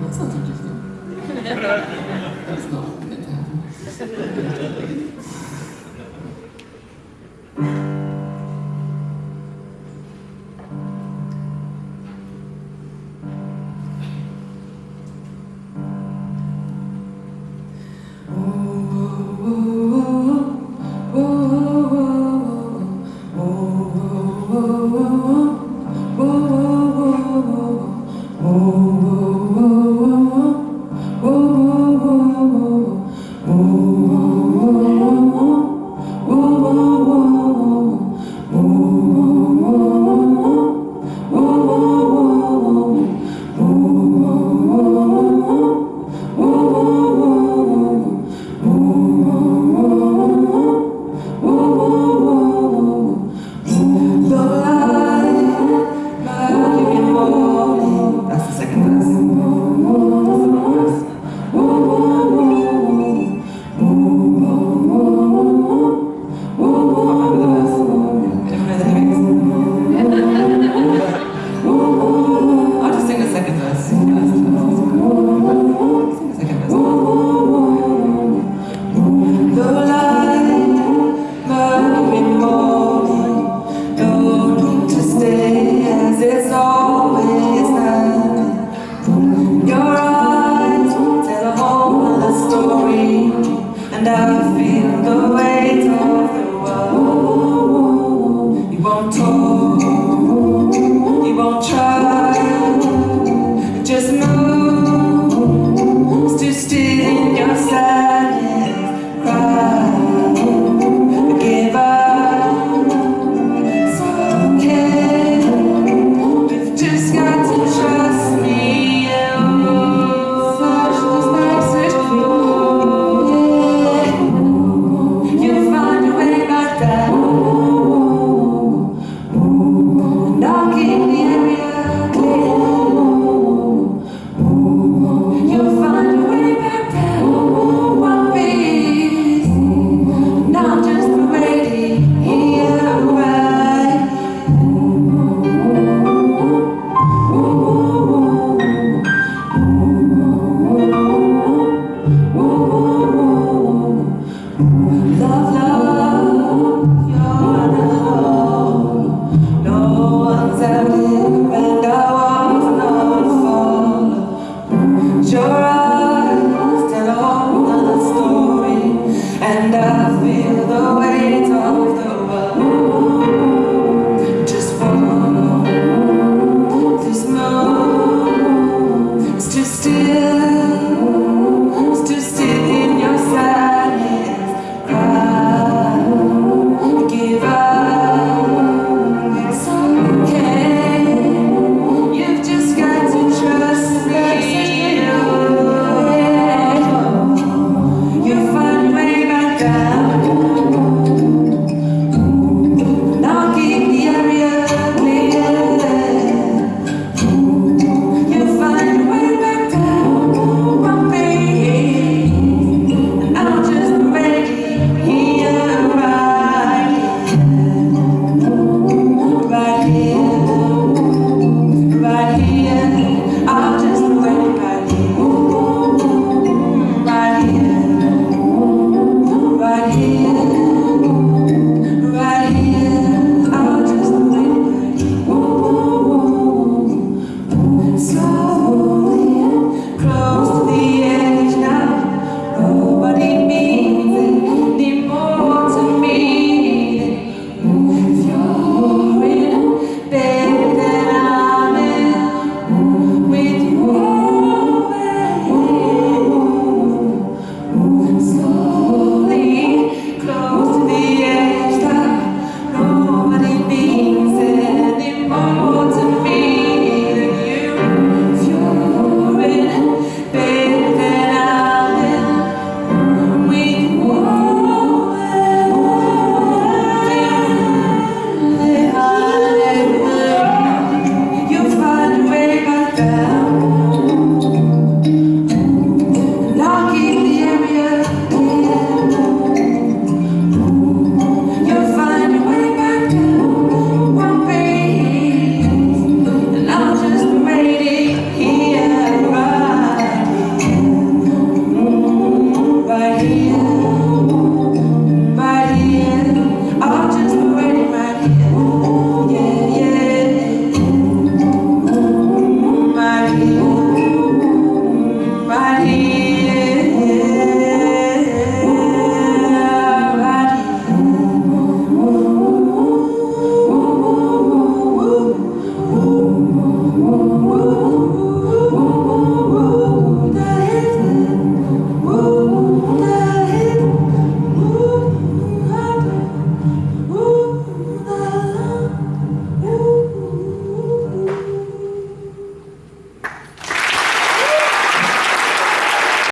That's not interesting. That's not what happened. feel the weight of the world. You won't talk, you won't try. Oh.